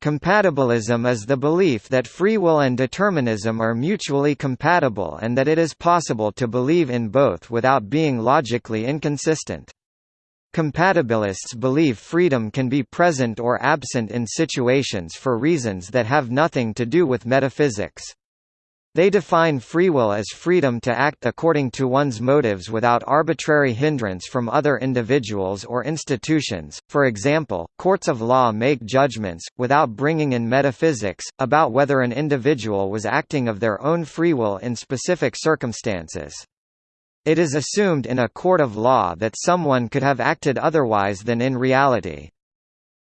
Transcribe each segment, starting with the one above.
Compatibilism is the belief that free will and determinism are mutually compatible and that it is possible to believe in both without being logically inconsistent. Compatibilists believe freedom can be present or absent in situations for reasons that have nothing to do with metaphysics. They define free will as freedom to act according to one's motives without arbitrary hindrance from other individuals or institutions. For example, courts of law make judgments, without bringing in metaphysics, about whether an individual was acting of their own free will in specific circumstances. It is assumed in a court of law that someone could have acted otherwise than in reality.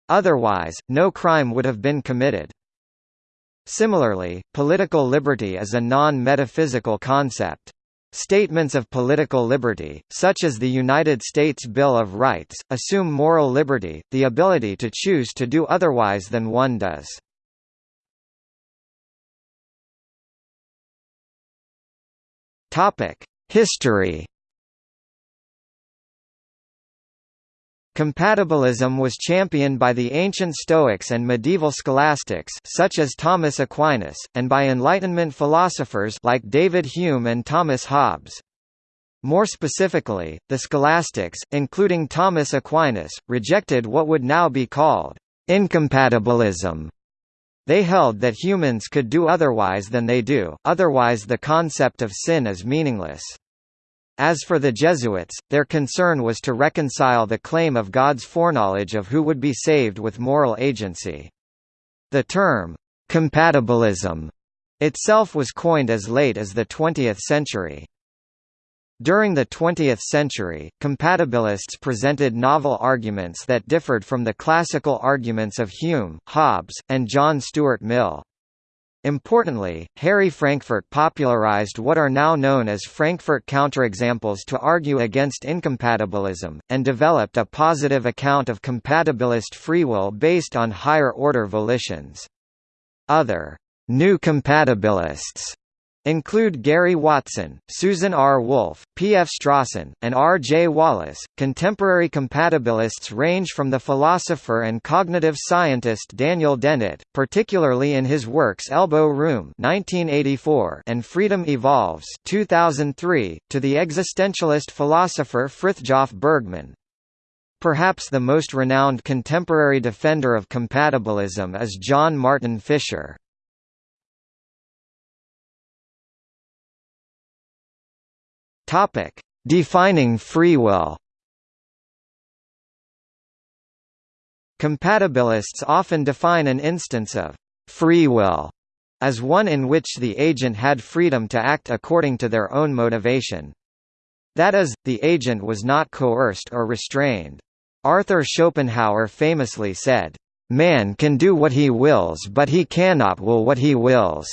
Otherwise, no crime would have been committed. Similarly, political liberty is a non-metaphysical concept. Statements of political liberty, such as the United States Bill of Rights, assume moral liberty, the ability to choose to do otherwise than one does. History Compatibilism was championed by the ancient Stoics and medieval scholastics such as Thomas Aquinas, and by Enlightenment philosophers like David Hume and Thomas Hobbes. More specifically, the scholastics, including Thomas Aquinas, rejected what would now be called incompatibilism. They held that humans could do otherwise than they do, otherwise the concept of sin is meaningless. As for the Jesuits, their concern was to reconcile the claim of God's foreknowledge of who would be saved with moral agency. The term, compatibilism, itself was coined as late as the 20th century. During the 20th century, compatibilists presented novel arguments that differed from the classical arguments of Hume, Hobbes, and John Stuart Mill. Importantly, Harry Frankfurt popularized what are now known as Frankfurt counterexamples to argue against incompatibilism, and developed a positive account of compatibilist free will based on higher-order volitions. Other new compatibilists include Gary Watson, Susan R. Wolf, P. F. Strawson, and R. J. Wallace. Contemporary compatibilists range from the philosopher and cognitive scientist Daniel Dennett, particularly in his works Elbow Room (1984) and Freedom Evolves (2003), to the existentialist philosopher Frithjof Bergmann. Perhaps the most renowned contemporary defender of compatibilism is John Martin Fischer. Topic: Defining free will. Compatibilists often define an instance of free will as one in which the agent had freedom to act according to their own motivation. That is, the agent was not coerced or restrained. Arthur Schopenhauer famously said, "Man can do what he wills but he cannot will what he wills."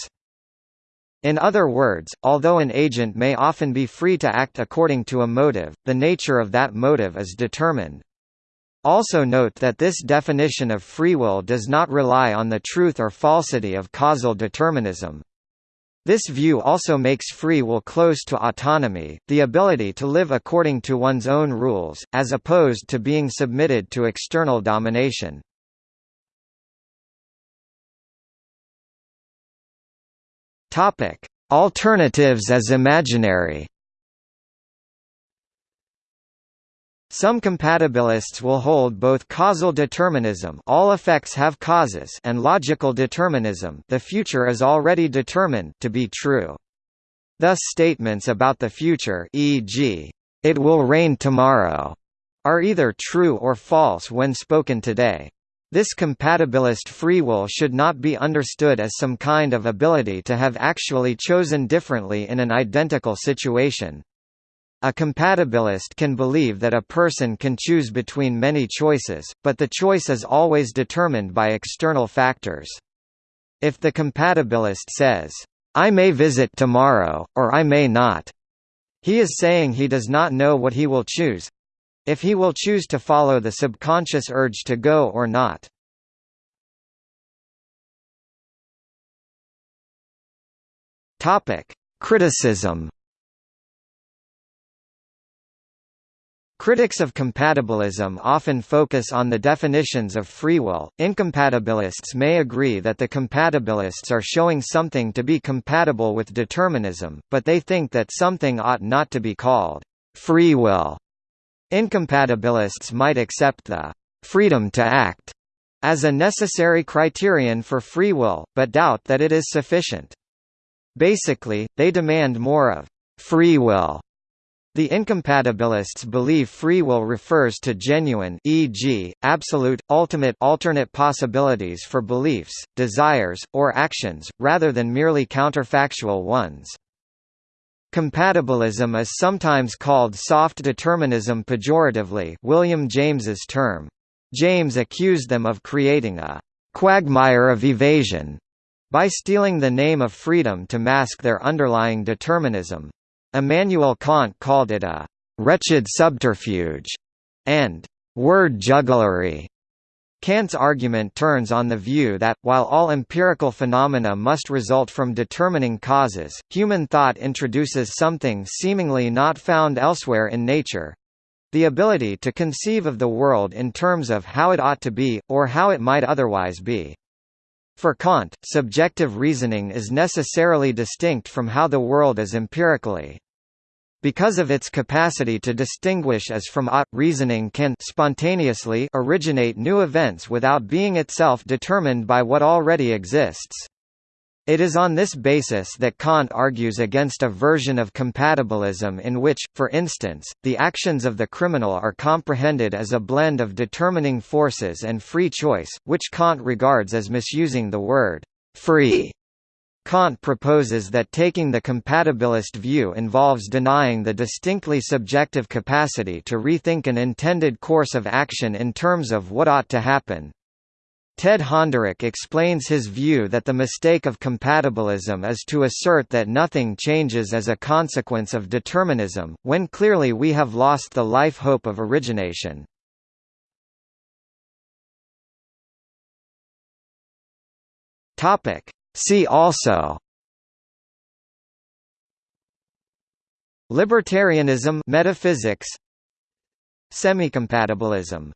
In other words, although an agent may often be free to act according to a motive, the nature of that motive is determined. Also note that this definition of free will does not rely on the truth or falsity of causal determinism. This view also makes free will close to autonomy, the ability to live according to one's own rules, as opposed to being submitted to external domination. Topic: Alternatives as imaginary. Some compatibilists will hold both causal determinism all effects have causes and logical determinism the future is already determined to be true. Thus statements about the future e.g., it will rain tomorrow, are either true or false when spoken today. This compatibilist free will should not be understood as some kind of ability to have actually chosen differently in an identical situation. A compatibilist can believe that a person can choose between many choices, but the choice is always determined by external factors. If the compatibilist says, I may visit tomorrow, or I may not, he is saying he does not know what he will choose, if he will choose to follow the subconscious urge to go or not. Topic: Criticism. Critics of compatibilism often focus on the definitions of free will. Incompatibilists may agree that the compatibilists are showing something to be compatible with determinism, but they think that something ought not to be called free will. Incompatibilists might accept the freedom to act as a necessary criterion for free will, but doubt that it is sufficient. Basically, they demand more of free will the incompatibilists believe free will refers to genuine e.g., absolute, ultimate alternate possibilities for beliefs, desires, or actions, rather than merely counterfactual ones. Compatibilism is sometimes called soft determinism pejoratively William James's term. James accused them of creating a «quagmire of evasion» by stealing the name of freedom to mask their underlying determinism. Immanuel Kant called it a «wretched subterfuge» and «word jugglery». Kant's argument turns on the view that, while all empirical phenomena must result from determining causes, human thought introduces something seemingly not found elsewhere in nature—the ability to conceive of the world in terms of how it ought to be, or how it might otherwise be. For Kant, subjective reasoning is necessarily distinct from how the world is empirically. Because of its capacity to distinguish as from ought, reasoning can spontaneously originate new events without being itself determined by what already exists. It is on this basis that Kant argues against a version of compatibilism in which, for instance, the actions of the criminal are comprehended as a blend of determining forces and free choice, which Kant regards as misusing the word «free». Kant proposes that taking the compatibilist view involves denying the distinctly subjective capacity to rethink an intended course of action in terms of what ought to happen, Ted Honderich explains his view that the mistake of compatibilism is to assert that nothing changes as a consequence of determinism, when clearly we have lost the life hope of origination. See also Libertarianism metaphysics Semicompatibilism